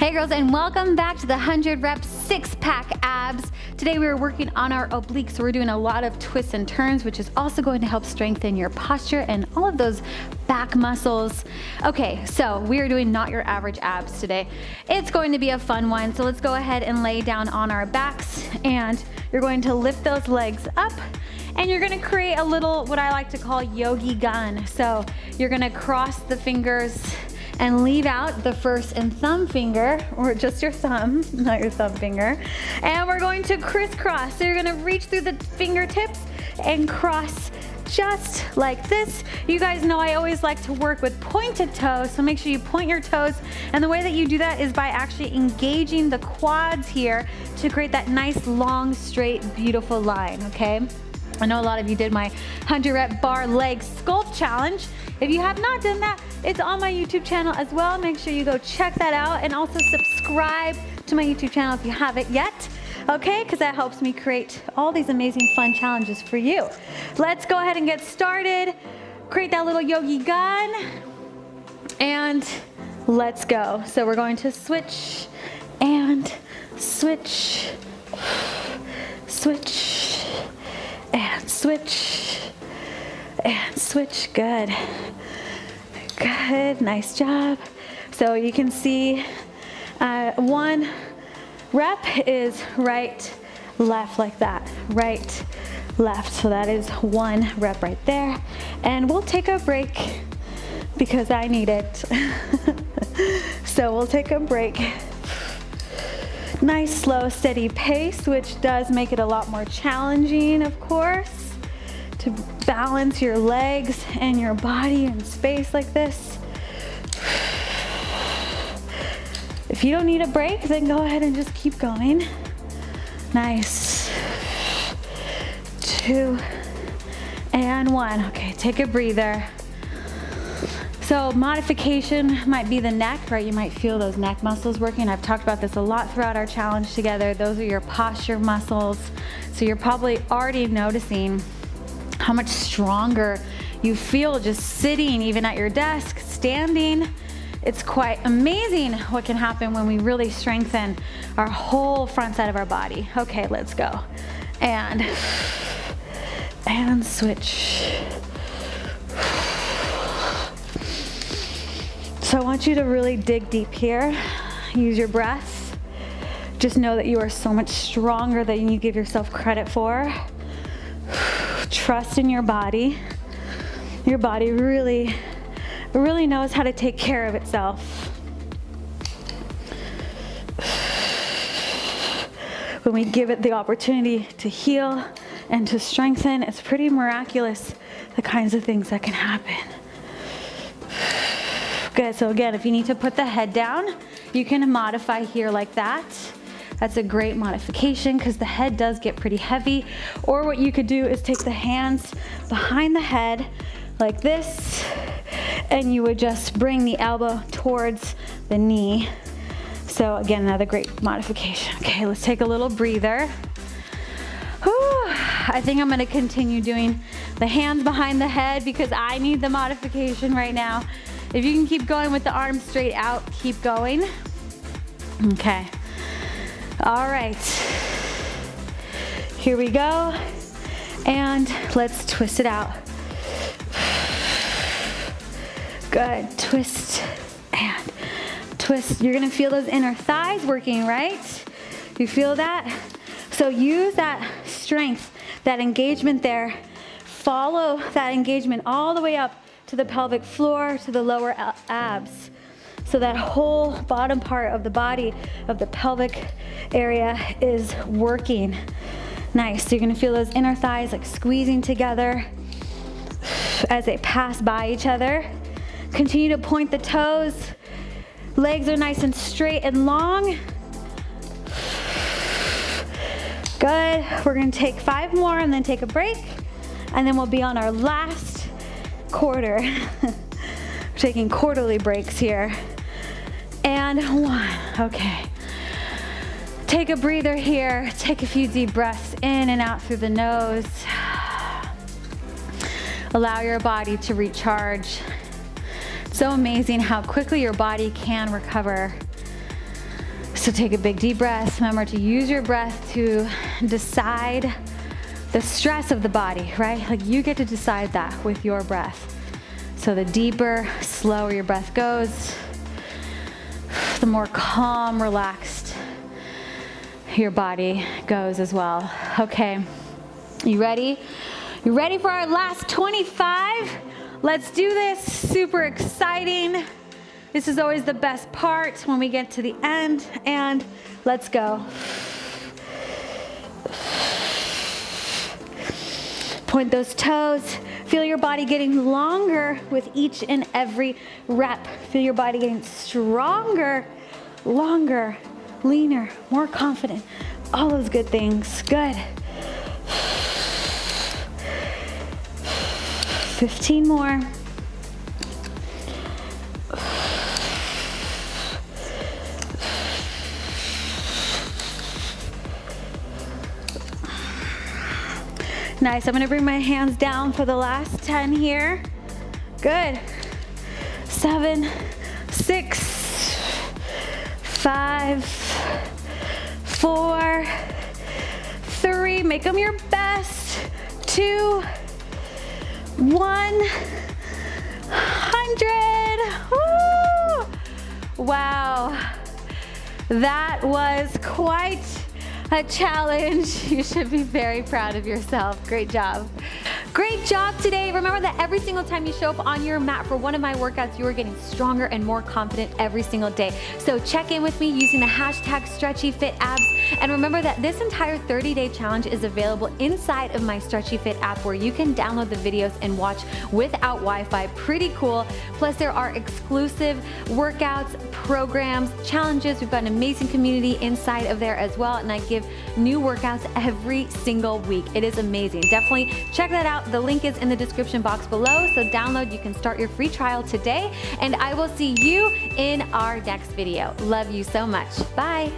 Hey girls and welcome back to the 100 rep six pack abs. Today we are working on our obliques. So we're doing a lot of twists and turns which is also going to help strengthen your posture and all of those back muscles. Okay, so we are doing not your average abs today. It's going to be a fun one. So let's go ahead and lay down on our backs and you're going to lift those legs up and you're gonna create a little, what I like to call yogi gun. So you're gonna cross the fingers and leave out the first and thumb finger, or just your thumb, not your thumb finger. And we're going to crisscross. So you're gonna reach through the fingertips and cross just like this. You guys know I always like to work with pointed toes, so make sure you point your toes. And the way that you do that is by actually engaging the quads here to create that nice, long, straight, beautiful line, okay? I know a lot of you did my 100 rep bar leg sculpt challenge. If you have not done that, it's on my YouTube channel as well. Make sure you go check that out and also subscribe to my YouTube channel if you haven't yet. Okay, because that helps me create all these amazing fun challenges for you. Let's go ahead and get started. Create that little yogi gun and let's go. So we're going to switch and switch, switch, and switch and switch. Good. Good. Nice job. So you can see uh, one rep is right, left like that. Right, left. So that is one rep right there. And we'll take a break because I need it. so we'll take a break nice, slow, steady pace, which does make it a lot more challenging, of course, to balance your legs and your body in space like this. If you don't need a break, then go ahead and just keep going. Nice. Two and one. Okay, take a breather. So modification might be the neck, right? You might feel those neck muscles working. I've talked about this a lot throughout our challenge together. Those are your posture muscles. So you're probably already noticing how much stronger you feel just sitting even at your desk, standing. It's quite amazing what can happen when we really strengthen our whole front side of our body. Okay, let's go. And, and switch. So I want you to really dig deep here. Use your breath. Just know that you are so much stronger than you give yourself credit for. Trust in your body. Your body really, really knows how to take care of itself. When we give it the opportunity to heal and to strengthen, it's pretty miraculous the kinds of things that can happen. Good, so again, if you need to put the head down, you can modify here like that. That's a great modification because the head does get pretty heavy. Or what you could do is take the hands behind the head like this, and you would just bring the elbow towards the knee. So again, another great modification. Okay, let's take a little breather. Whew. I think I'm gonna continue doing the hands behind the head because I need the modification right now. If you can keep going with the arms straight out, keep going. Okay. All right. Here we go. And let's twist it out. Good. Twist and twist. You're gonna feel those inner thighs working, right? You feel that? So use that strength, that engagement there. Follow that engagement all the way up to the pelvic floor, to the lower abs. So that whole bottom part of the body, of the pelvic area is working. Nice, so you're gonna feel those inner thighs like squeezing together as they pass by each other. Continue to point the toes. Legs are nice and straight and long. Good, we're gonna take five more and then take a break. And then we'll be on our last quarter. We're taking quarterly breaks here. And one, okay. Take a breather here. Take a few deep breaths in and out through the nose. Allow your body to recharge. so amazing how quickly your body can recover. So take a big deep breath. Remember to use your breath to decide the stress of the body, right? Like you get to decide that with your breath. So the deeper, slower your breath goes, the more calm, relaxed your body goes as well. Okay, you ready? You ready for our last 25? Let's do this, super exciting. This is always the best part when we get to the end and let's go. Point those toes. Feel your body getting longer with each and every rep. Feel your body getting stronger, longer, leaner, more confident. All those good things. Good. 15 more. Nice, I'm gonna bring my hands down for the last 10 here. Good. Seven, six, five, four, three, make them your best, two, one, hundred. Wow, that was quite a challenge. You should be very proud of yourself. Great job. Great job today. Remember that every single time you show up on your mat for one of my workouts, you are getting stronger and more confident every single day. So check in with me using the hashtag StretchyFitAbs. And remember that this entire 30-day challenge is available inside of my Stretchy Fit app where you can download the videos and watch without Wi-Fi. Pretty cool. Plus there are exclusive workouts, programs, challenges. We've got an amazing community inside of there as well. And I give new workouts every single week. It is amazing. Definitely check that out. The link is in the description box below. So download, you can start your free trial today. And I will see you in our next video. Love you so much. Bye.